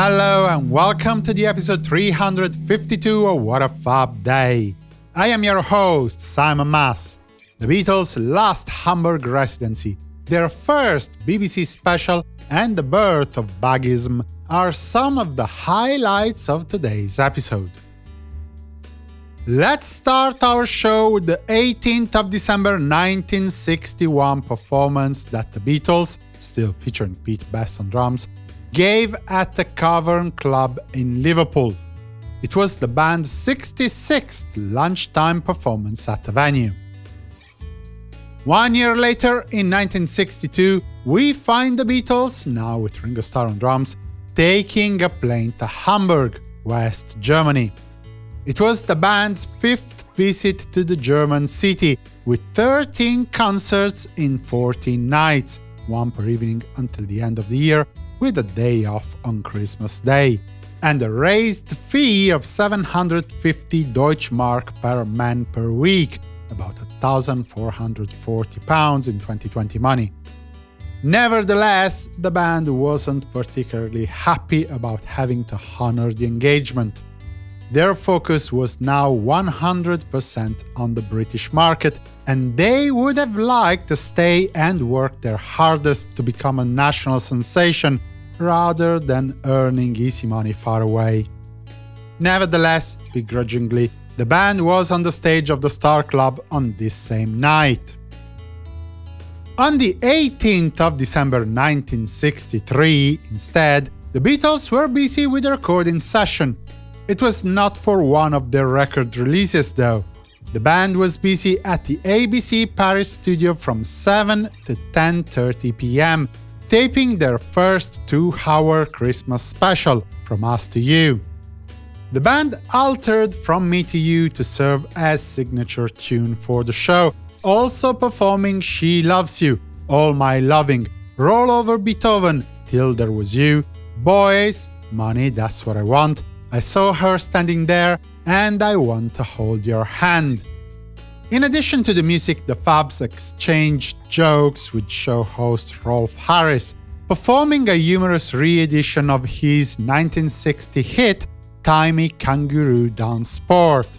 Hello and welcome to the episode 352 of What a Fab Day. I am your host, Simon Mas. The Beatles' last Hamburg residency, their first BBC special, and the birth of Bagism are some of the highlights of today's episode. Let's start our show with the 18th of December 1961 performance that the Beatles, still featuring Pete Best on drums, gave at the Cavern Club in Liverpool. It was the band's 66th lunchtime performance at the venue. One year later, in 1962, we find the Beatles, now with Ringo Starr on drums, taking a plane to Hamburg, West Germany. It was the band's fifth visit to the German city, with 13 concerts in 14 nights, one per evening until the end of the year, with a day off on Christmas Day, and a raised fee of 750 Deutschmark per man per week, about 1,440 pounds in 2020 money. Nevertheless, the band wasn't particularly happy about having to honor the engagement. Their focus was now 100% on the British market, and they would have liked to stay and work their hardest to become a national sensation, rather than earning easy money far away. Nevertheless, begrudgingly, the band was on the stage of the Star Club on this same night. On the 18th of December 1963, instead, the Beatles were busy with a recording session. It was not for one of their record releases, though. The band was busy at the BBC Paris studio from 7 to 10.30 pm, taping their first two-hour Christmas special, From Us to You. The band altered From Me to You to serve as signature tune for the show, also performing She Loves You, All My Loving, Roll Over Beethoven, Till There Was You, Boys, Money That's What I Want, I Saw Her Standing There, and I Want to Hold Your Hand. In addition to the music, the Fabs exchanged jokes with show host Rolf Harris, performing a humorous re-edition of his 1960 hit Tie Me Kangaroo Down Sport.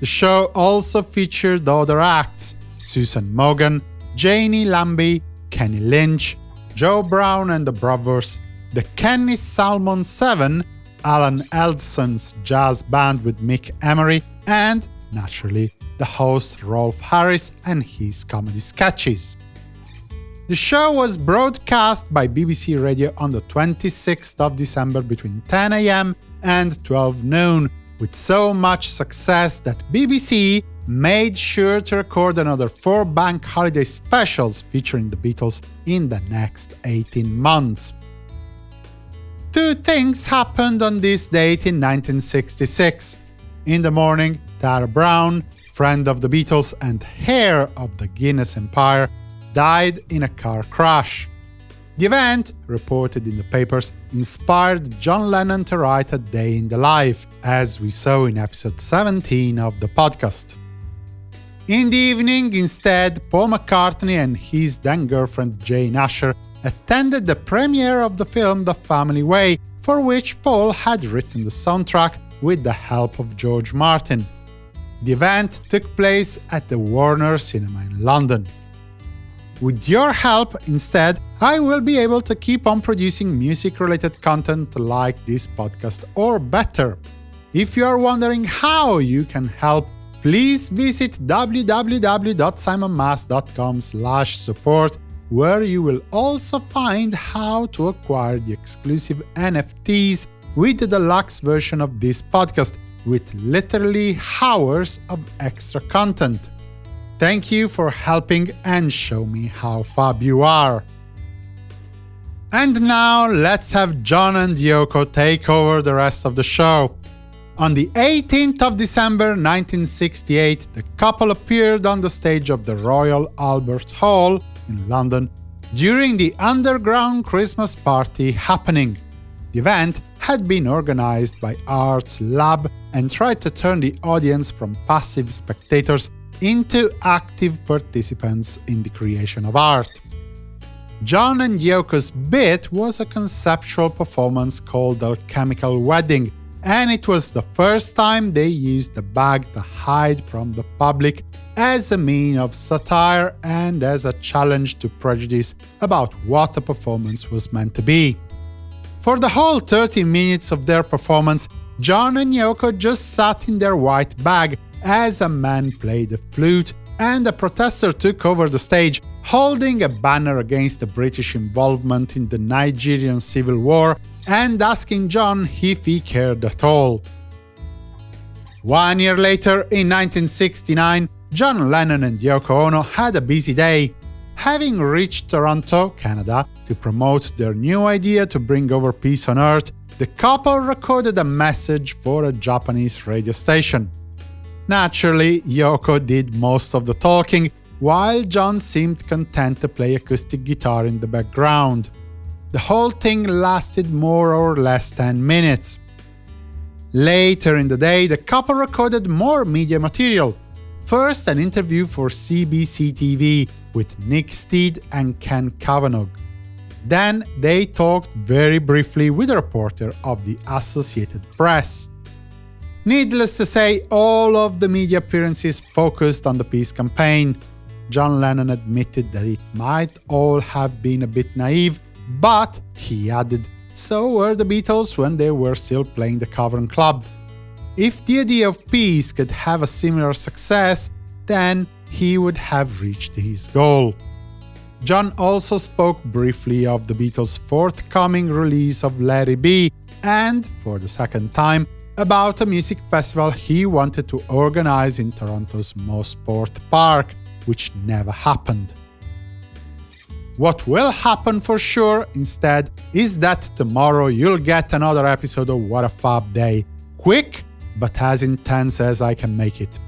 The show also featured other acts Susan Morgan, Jeanie Lambe, Kenny Lynch, Joe Brown and the Brothers, the Kenny Salmon 7, Alan Elsdon's jazz band with Mick Emery, and, naturally, the host Rolf Harris and his comedy sketches. The show was broadcast by BBC Radio on the 26th of December between 10 am and 12 noon, with so much success that BBC made sure to record another four bank holiday specials featuring the Beatles in the next 18 months. Two things happened on this date in 1966. In the morning, Tara Browne, friend of the Beatles and heir of the Guinness Empire, died in a car crash. The event, reported in the papers, inspired John Lennon to write A Day in the Life, as we saw in episode 17 of the podcast. In the evening, instead, Paul McCartney and his then-girlfriend Jane Asher attended the premiere of the film The Family Way, for which Paul had written the soundtrack with the help of George Martin. The event took place at the Warner Cinema in London. With your help, instead, I will be able to keep on producing music-related content like this podcast, or better. If you are wondering how you can help, please visit www.simonmas.com support where you will also find how to acquire the exclusive NFTs with the deluxe version of this podcast, with literally hours of extra content. Thank you for helping and show me how fab you are. And now let's have John and Yoko take over the rest of the show. On the 18th of December 1968, the couple appeared on the stage of the Royal Albert Hall in London during the underground Christmas party happening. The event had been organized by Arts Lab and tried to turn the audience from passive spectators into active participants in the creation of art. John and Yoko's bit was a conceptual performance called Alchemical Wedding, and it was the first time they used the bag to hide from the public as a mean of satire and as a challenge to prejudice about what a performance was meant to be. For the whole 30 minutes of their performance, John and Yoko just sat in their white bag as a man played a flute and a protester took over the stage, holding a banner against the British involvement in the Nigerian Civil War and asking John if he cared at all. One year later, in 1969, John Lennon and Yoko Ono had a busy day. Having reached Toronto, Canada, to promote their new idea to bring over peace on Earth, the couple recorded a message for a Japanese radio station. Naturally, Yoko did most of the talking, while John seemed content to play acoustic guitar in the background. The whole thing lasted more or less 10 minutes. Later in the day, the couple recorded more media material. First, an interview for CBC TV with Nick Steed and Ken Kavanagh. Then they talked very briefly with a reporter of the Associated Press. Needless to say, all of the media appearances focused on the peace campaign. John Lennon admitted that it might all have been a bit naive, but, he added, so were the Beatles when they were still playing the Cavern Club. If the idea of peace could have a similar success, then he would have reached his goal. John also spoke briefly of the Beatles' forthcoming release of It Be, and, for the second time, about a music festival he wanted to organize in Toronto's Mosport Park, which never happened. What will happen for sure, instead, is that tomorrow you'll get another episode of What a Fab Day. Quick, but as intense as I can make it.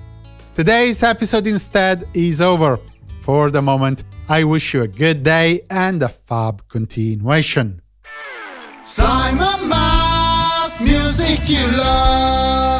Today's episode instead is over. For the moment, I wish you a good day and a fab continuation. Simon Mas, music you love.